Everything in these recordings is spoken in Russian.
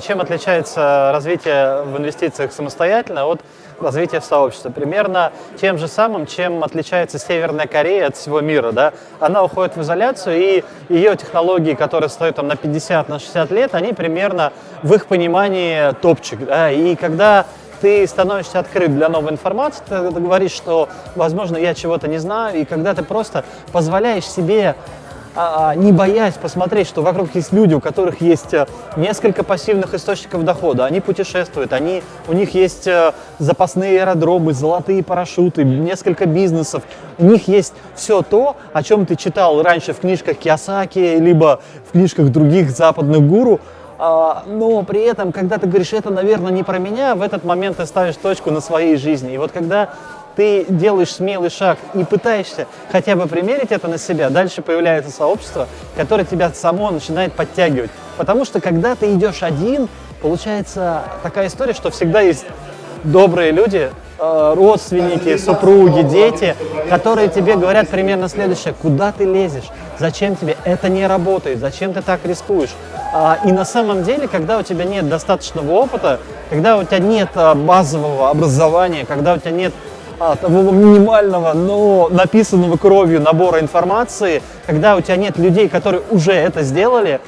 чем отличается развитие в инвестициях самостоятельно от развития в сообществе? Примерно тем же самым, чем отличается Северная Корея от всего мира. Да? Она уходит в изоляцию, и ее технологии, которые стоят там, на 50, на 60 лет, они примерно в их понимании топчик. Да? И когда ты становишься открыт для новой информации, ты говоришь, что, возможно, я чего-то не знаю, и когда ты просто позволяешь себе не боясь посмотреть, что вокруг есть люди, у которых есть э, несколько пассивных источников дохода, они путешествуют, они, у них есть э, запасные аэродромы, золотые парашюты, несколько бизнесов, у них есть все то, о чем ты читал раньше в книжках Киосаки, либо в книжках других западных гуру, а, но при этом, когда ты говоришь, это, наверное, не про меня, в этот момент ты ставишь точку на своей жизни. И вот когда ты делаешь смелый шаг и пытаешься хотя бы примерить это на себя, дальше появляется сообщество, которое тебя само начинает подтягивать. Потому что когда ты идешь один, получается такая история, что всегда есть добрые люди, э, родственники, супруги, дети, которые тебе говорят примерно следующее, куда ты лезешь, зачем тебе, это не работает, зачем ты так рискуешь. А, и на самом деле, когда у тебя нет достаточного опыта, когда у тебя нет э, базового образования, когда у тебя нет а, того минимального, но написанного кровью набора информации, когда у тебя нет людей, которые уже это сделали,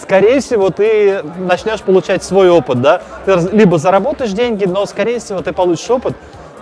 скорее всего, ты начнешь получать свой опыт, да? Ты либо заработаешь деньги, но, скорее всего, ты получишь опыт,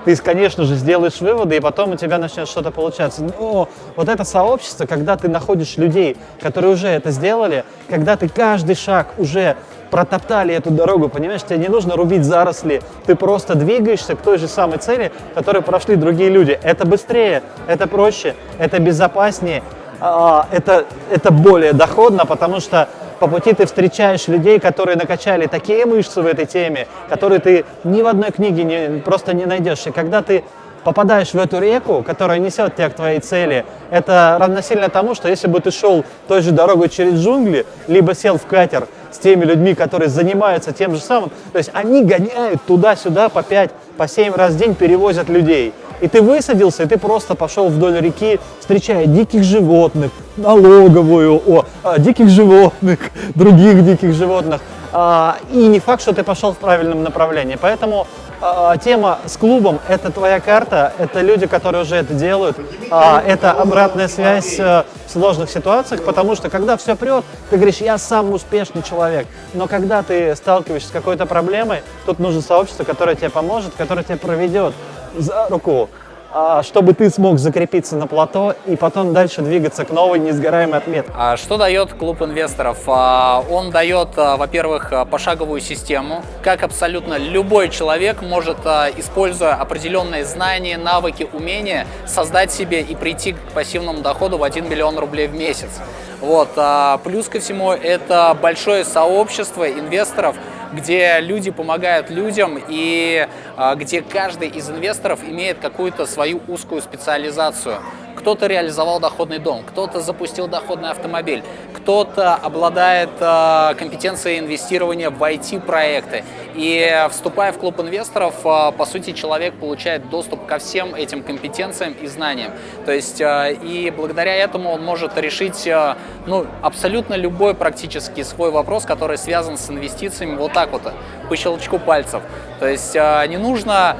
ты, конечно же, сделаешь выводы, и потом у тебя начнет что-то получаться. Но вот это сообщество, когда ты находишь людей, которые уже это сделали, когда ты каждый шаг уже протоптали эту дорогу, понимаешь, тебе не нужно рубить заросли, ты просто двигаешься к той же самой цели, которую прошли другие люди. Это быстрее, это проще, это безопаснее, а, это, это более доходно, потому что по пути ты встречаешь людей, которые накачали такие мышцы в этой теме, которые ты ни в одной книге не, просто не найдешь. И когда ты попадаешь в эту реку, которая несет тебя к твоей цели, это равносильно тому, что если бы ты шел той же дорогой через джунгли, либо сел в катер с теми людьми, которые занимаются тем же самым, то есть они гоняют туда-сюда по 5, по 7 раз в день, перевозят людей. И ты высадился, и ты просто пошел вдоль реки, встречая диких животных, налоговую, о, а, диких животных, других диких животных. А, и не факт, что ты пошел в правильном направлении. Поэтому а, тема с клубом – это твоя карта, это люди, которые уже это делают, а, это обратная связь э, в сложных ситуациях, потому что когда все прет, ты говоришь, я сам успешный человек, но когда ты сталкиваешься с какой-то проблемой, тут нужно сообщество, которое тебе поможет, которое тебя проведет за руку, чтобы ты смог закрепиться на плато и потом дальше двигаться к новой несгораемой отметке. А что дает клуб инвесторов? А, он дает, во-первых, пошаговую систему, как абсолютно любой человек может, используя определенные знания, навыки, умения, создать себе и прийти к пассивному доходу в 1 миллион рублей в месяц. Вот. Плюс ко всему, это большое сообщество инвесторов, где люди помогают людям и а, где каждый из инвесторов имеет какую-то свою узкую специализацию. Кто-то реализовал доходный дом, кто-то запустил доходный автомобиль, кто-то обладает э, компетенцией инвестирования в IT-проекты. И вступая в клуб инвесторов, э, по сути, человек получает доступ ко всем этим компетенциям и знаниям. То есть, э, и благодаря этому он может решить ну, абсолютно любой практически свой вопрос, который связан с инвестициями вот так вот, по щелчку пальцев. То есть, не нужно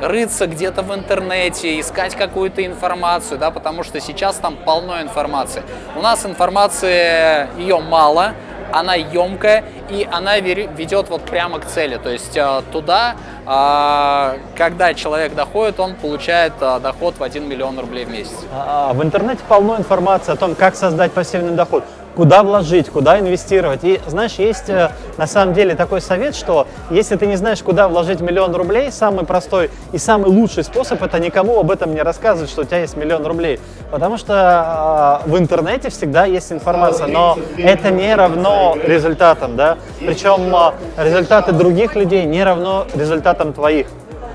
рыться где-то в интернете, искать какую-то информацию, да, потому что сейчас там полно информации. У нас информации, ее мало, она емкая, и она ведет вот прямо к цели. То есть э, туда, а, когда человек доходит, он получает э, доход в 1 миллион рублей в месяц. А, в интернете полно информации о том, как создать пассивный доход куда вложить, куда инвестировать. И знаешь, есть э, на самом деле такой совет, что если ты не знаешь, куда вложить миллион рублей, самый простой и самый лучший способ это никому об этом не рассказывать, что у тебя есть миллион рублей. Потому что э, в интернете всегда есть информация, но это не равно результатам, да. Причем э, результаты других людей не равно результатам твоих.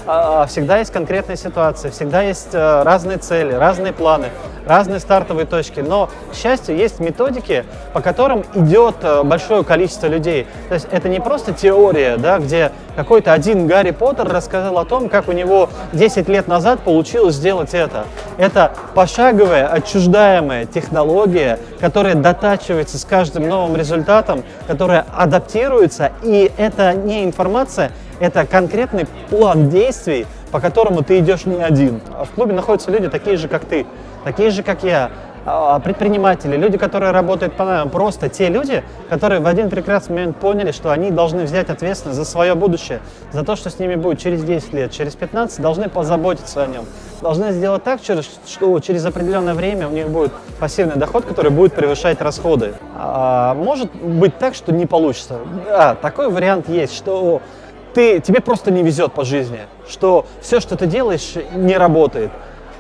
А, всегда есть конкретная ситуация, всегда есть э, разные цели, разные планы, разные стартовые точки. Но, к счастью, есть методики, по которым идет э, большое количество людей. То есть это не просто теория, да, где какой-то один Гарри Поттер рассказал о том, как у него 10 лет назад получилось сделать это. Это пошаговая, отчуждаемая технология, которая дотачивается с каждым новым результатом, которая адаптируется, и это не информация, это конкретный план действий, по которому ты идешь не один. В клубе находятся люди такие же, как ты, такие же, как я, а, предприниматели, люди, которые работают по найму, просто те люди, которые в один прекрасный момент поняли, что они должны взять ответственность за свое будущее, за то, что с ними будет через 10 лет, через 15, должны позаботиться о нем. Должны сделать так, что через определенное время у них будет пассивный доход, который будет превышать расходы. А может быть так, что не получится. Да, такой вариант есть, что ты, тебе просто не везет по жизни, что все, что ты делаешь, не работает.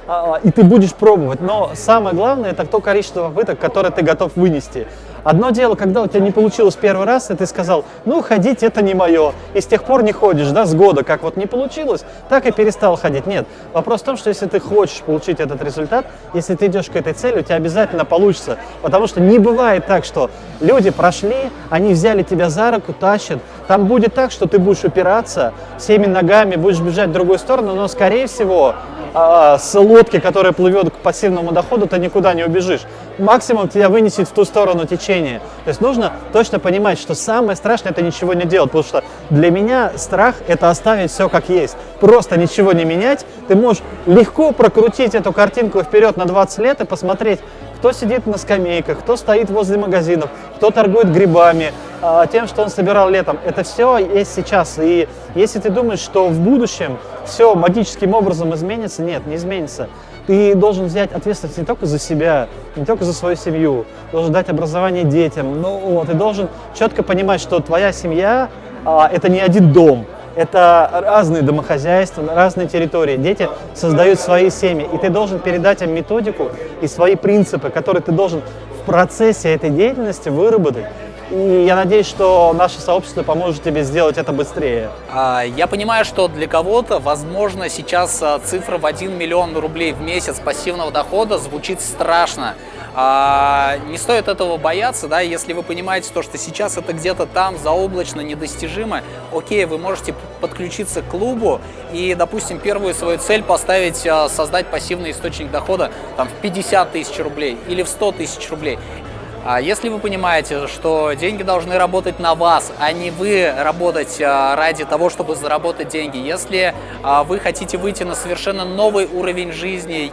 А, и ты будешь пробовать, но самое главное это то количество попыток, которое ты готов вынести. Одно дело, когда у тебя не получилось первый раз, и ты сказал, ну, ходить это не мое, и с тех пор не ходишь, да, с года, как вот не получилось, так и перестал ходить. Нет, вопрос в том, что если ты хочешь получить этот результат, если ты идешь к этой цели, у тебя обязательно получится, потому что не бывает так, что люди прошли, они взяли тебя за руку, тащат, там будет так, что ты будешь упираться всеми ногами, будешь бежать в другую сторону, но, скорее всего, а, с лодки, которая плывет к пассивному доходу, ты никуда не убежишь. Максимум тебя вынесет в ту сторону течения. То есть нужно точно понимать, что самое страшное это ничего не делать, потому что для меня страх это оставить все как есть. Просто ничего не менять. Ты можешь легко прокрутить эту картинку вперед на 20 лет и посмотреть, кто сидит на скамейках, кто стоит возле магазинов, кто торгует грибами, а, тем, что он собирал летом. Это все есть сейчас. И если ты думаешь, что в будущем все магическим образом изменится, нет, не изменится. Ты должен взять ответственность не только за себя, не только за свою семью, должен дать образование детям. Ну, вот, ты должен четко понимать, что твоя семья а, это не один дом, это разные домохозяйства, разные территории. Дети создают свои семьи, и ты должен передать им методику и свои принципы, которые ты должен в процессе этой деятельности выработать. И я надеюсь, что наше сообщество поможет тебе сделать это быстрее. А, я понимаю, что для кого-то, возможно, сейчас а, цифра в 1 миллион рублей в месяц пассивного дохода звучит страшно. А, не стоит этого бояться, да, если вы понимаете то, что сейчас это где-то там заоблачно, недостижимо, окей, вы можете подключиться к клубу и, допустим, первую свою цель поставить, создать пассивный источник дохода там, в 50 тысяч рублей или в 100 тысяч рублей. А если вы понимаете, что деньги должны работать на вас, а не вы работать а, ради того, чтобы заработать деньги, если а, вы хотите выйти на совершенно новый уровень жизни...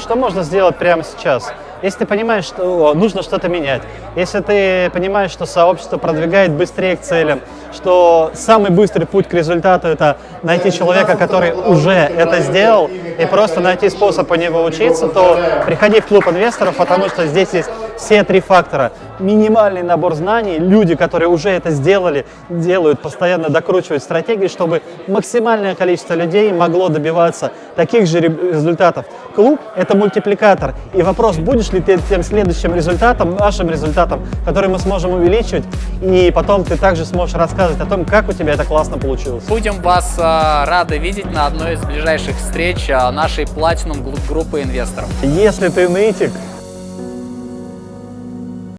Что можно сделать прямо сейчас? Если ты понимаешь, что нужно что-то менять, если ты понимаешь, что сообщество продвигает быстрее к целям, что самый быстрый путь к результату – это найти человека, который уже это сделал, и просто найти способ у него учиться, то приходи в клуб инвесторов, потому что здесь есть все три фактора. Минимальный набор знаний, люди, которые уже это сделали, делают, постоянно докручивают стратегии, чтобы максимальное количество людей могло добиваться таких же результатов. Клуб – это мультипликатор. И вопрос, будешь ли ты тем следующим результатом, нашим результатом, который мы сможем увеличивать, и потом ты также сможешь рассказывать о том, как у тебя это классно получилось. Будем вас а, рады видеть на одной из ближайших встреч а, нашей Platinum группы инвесторов. Если ты нытик,